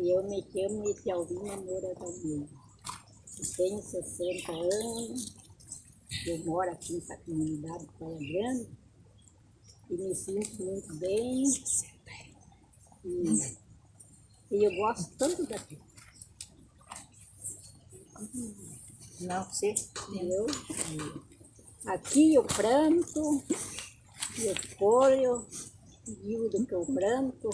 Eu me chamo Etialvina Moura também. Eu tenho 60 anos, eu moro aqui nessa comunidade de Praia Grande e me sinto muito bem. E, e eu gosto tanto daqui. Não, você. Eu, aqui eu planto, eu colho, vivo do que eu planto.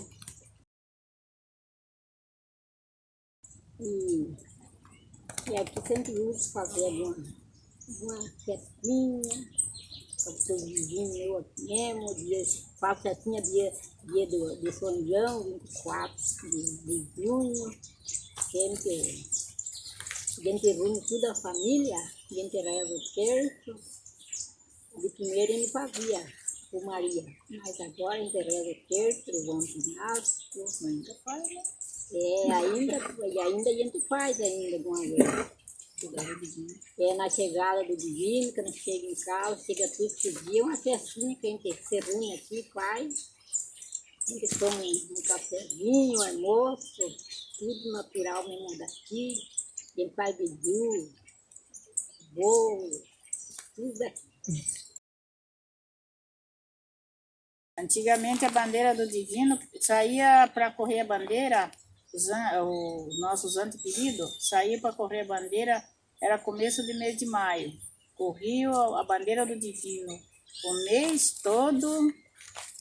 E, e aqui sempre uso fazer alguma, alguma festinha, para o vizinho meu aqui mesmo, dia, faço festinha dia, dia do, de São João, 24 de, de junho, sempre gente reúne toda a família, gente reza o terço, de primeiro ele fazia o Maria, mas agora a gente reza o terço, levanta o ginásio, Ainda faz, né? É, ainda, e ainda a gente faz ainda alguma vez. É na chegada do divino, que chega em casa, chega tudo esse dia, uma festinha que a gente se reúne aqui, faz. A gente toma um, um cafezinho, um almoço, tudo natural mesmo daqui. A gente faz beiju, bolo, tudo daqui. Antigamente a bandeira do divino saía para correr a bandeira, os, an- os nossos antepedidos saía para correr a bandeira, era começo de mês de maio. Corriam a bandeira do divino o mês todo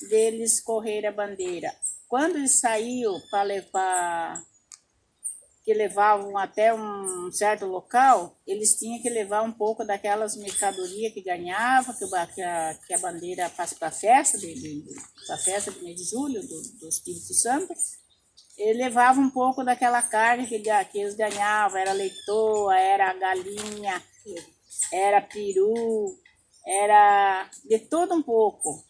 deles correr a bandeira. Quando eles saíam para levar que levavam até um certo local, eles tinham que levar um pouco daquelas mercadorias que ganhava, que, o a, que a bandeira passa para a festa, de, pra festa do mês de julho, do, do Espírito Santo, ele levava um pouco daquela carne que, que eles ganhavam, era leitoa, era galinha, era peru, era de tudo um pouco.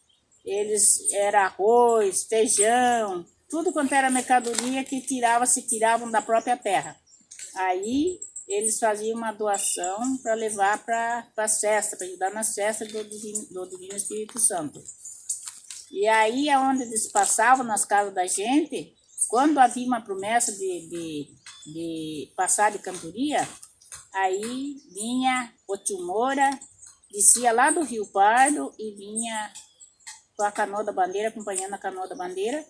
Eles era arroz, feijão, tudo quanto era mercadoria que tirava, se tiravam da própria terra. Aí eles faziam uma doação para levar para as festas, para ajudar nas festas do Divino, do Divino Espírito Santo. E aí, aonde eles passavam nas casas da gente, quando havia uma promessa de, de, de passar de cantoria, aí vinha o Moura, descia lá do Rio Pardo e vinha com a canoa da bandeira, acompanhando a canoa da bandeira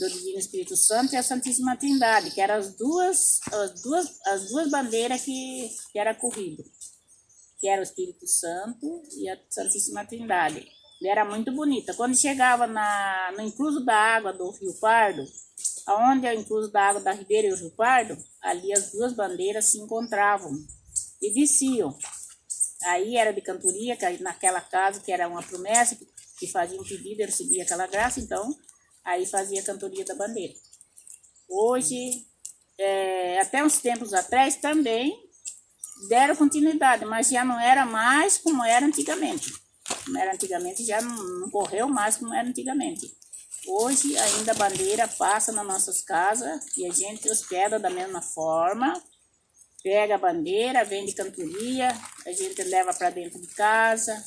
do Divino Espírito Santo e a Santíssima Trindade, que eram as duas, as duas, as duas bandeiras que, que era corrido, que era o Espírito Santo e a Santíssima Trindade. E era muito bonita. Quando chegava na, no incluso da água do Rio Pardo, aonde é o incluso da água da Ribeira e o Rio Pardo, ali as duas bandeiras se encontravam e desciam. Aí era de cantoria, que naquela casa, que era uma promessa, que fazia um pedido, e recebia aquela graça, então aí fazia a cantoria da bandeira. Hoje, é, até uns tempos atrás também deram continuidade, mas já não era mais como era antigamente. Como era antigamente, já não, não correu mais como era antigamente. Hoje ainda a bandeira passa nas nossas casas e a gente hospeda da mesma forma. Pega a bandeira, vende cantoria, a gente leva para dentro de casa,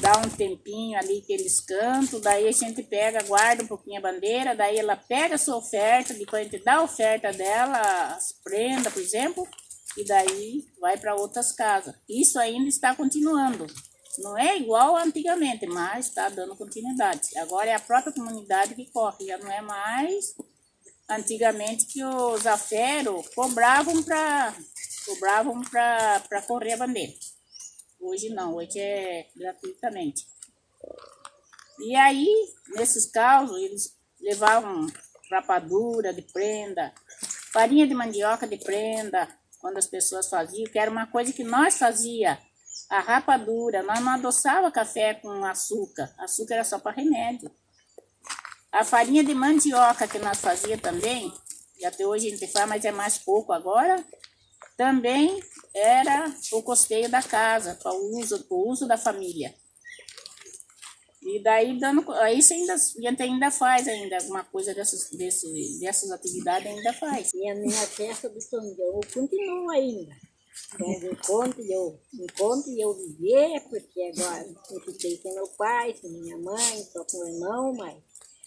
dá um tempinho ali que eles cantam, daí a gente pega, guarda um pouquinho a bandeira, daí ela pega a sua oferta, depois a gente dá a oferta dela, as prendas, por exemplo, e daí vai para outras casas. Isso ainda está continuando. Não é igual antigamente, mas está dando continuidade. Agora é a própria comunidade que corre, já não é mais antigamente que os aferos cobravam para cobravam para correr a bandeira. Hoje não, hoje é gratuitamente. E aí, nesses casos, eles levavam rapadura de prenda, farinha de mandioca de prenda, quando as pessoas faziam, que era uma coisa que nós fazia, a rapadura, nós não adoçava café com açúcar, açúcar era só para remédio. A farinha de mandioca que nós fazia também, e até hoje a gente faz, mas é mais pouco agora, também era o costeio da casa, para o uso, uso da família. E daí, dando, aí você ainda, gente ainda faz ainda alguma coisa dessas, desse, dessas atividades, ainda faz. E a minha festa do São continua ainda. Mas enquanto eu, enquanto eu viver, porque agora eu fiquei sem meu pai, sem minha mãe, só com o irmão, mas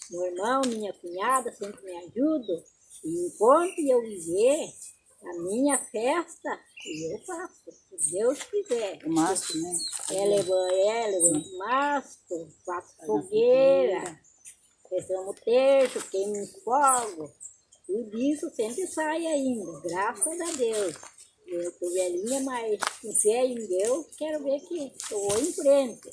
meu irmão, minha cunhada sempre me ajudam. E enquanto eu viver, a minha festa, eu faço, se Deus quiser. O mastro, né? É levando, é levando mastro, faço fogueira, fechamos o terço, queimo fogo. Tudo isso sempre sai ainda, graças a Deus. Eu tô velhinha, mas com fé em Deus, quero ver que eu vou em frente.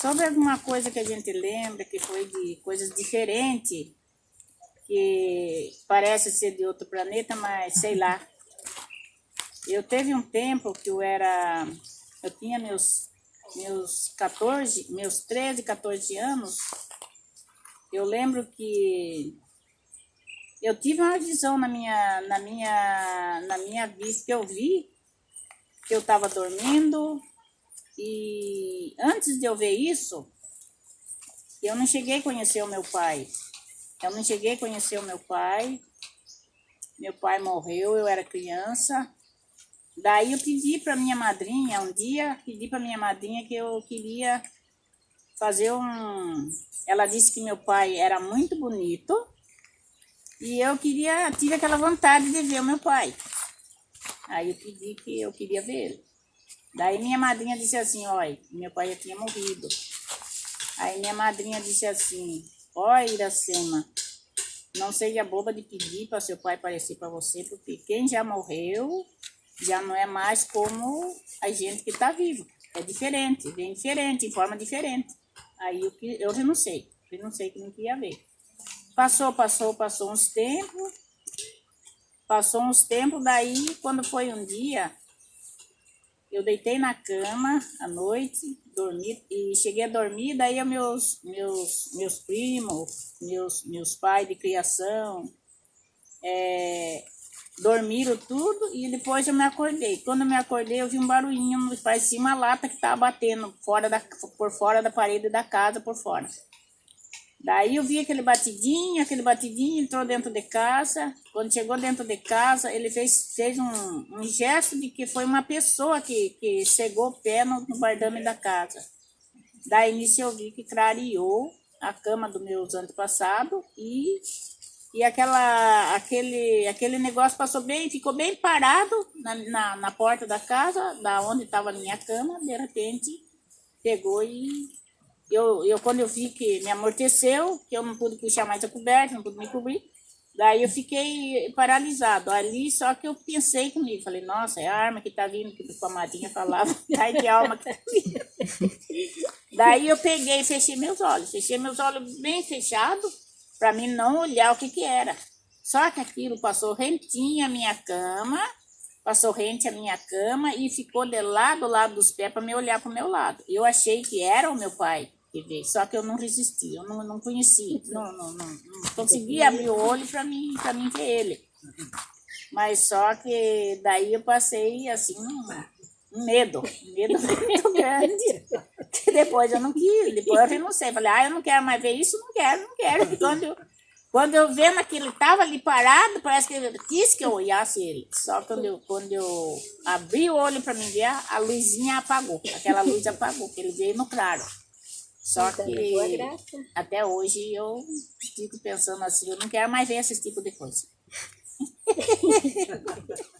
Sobre alguma coisa que a gente lembra que foi de coisas diferentes, que parece ser de outro planeta, mas sei lá. Eu teve um tempo que eu era, eu tinha meus meus 14, meus 13, 14 anos. Eu lembro que eu tive uma visão na minha na minha na minha vista que eu vi que eu estava dormindo e antes de eu ver isso, eu não cheguei a conhecer o meu pai. Eu não cheguei a conhecer o meu pai. Meu pai morreu, eu era criança. Daí eu pedi para minha madrinha, um dia, pedi para minha madrinha que eu queria fazer um... Ela disse que meu pai era muito bonito e eu queria, tive aquela vontade de ver o meu pai. Aí eu pedi que eu queria ver ele. Daí minha madrinha disse assim, olha, meu pai já tinha morrido. Aí minha madrinha disse assim, olha Iracema, não seja boba de pedir para seu pai aparecer para você, porque quem já morreu já não é mais como a gente que está vivo. É diferente, bem diferente, em forma diferente. Aí eu, eu renunciei, renunciei que não queria ver. Passou, passou, passou uns tempos, passou uns tempos, daí quando foi um dia, eu deitei na cama à noite, dormi, e cheguei a dormir, daí meus, meus, meus primos, meus, meus pais de criação, é, dormiram tudo e depois eu me acordei. Quando eu me acordei, eu vi um barulhinho, parecia uma lata que estava batendo fora da, por fora da parede da casa, por fora. Daí eu vi aquele batidinho, aquele batidinho, entrou dentro de casa. Quando chegou dentro de casa, ele fez, fez um, um gesto de que foi uma pessoa que, que chegou pé no, no da casa. Daí nisso eu vi que clareou a cama dos meus antepassados e, e aquela, aquele, aquele negócio passou bem, ficou bem parado na, na, na porta da casa, da onde estava a minha cama, de repente pegou e eu, eu, quando eu vi que me amorteceu, que eu não pude puxar mais a coberta, não pude me cobrir, daí eu fiquei paralisado ali, só que eu pensei comigo, falei, nossa, é a arma que tá vindo, que a madrinha falava, ai de alma que tá vindo. daí eu peguei e fechei meus olhos, fechei meus olhos bem fechados, para mim não olhar o que que era. Só que aquilo passou rentinho a minha cama, passou rente a minha cama e ficou de lado lado dos pés para me olhar para o meu lado. Eu achei que era o meu pai ver. Só que eu não resisti, eu não, não conhecia, não, não, não, não conseguia abrir o olho para mim, mim ver ele. Mas só que daí eu passei assim um, um medo, um medo muito grande. Que depois eu não quis, depois eu renunciei. Falei, ah, eu não quero mais ver isso, não quero, não quero. E quando eu, quando eu vendo que ele estava ali parado, parece que ele quis que eu olhasse ele. Só quando eu, quando eu abri o olho para me ver, a luzinha apagou. Aquela luz apagou, que ele veio no claro. Só então, que até hoje eu fico pensando assim, eu não quero mais ver esse tipo de coisa.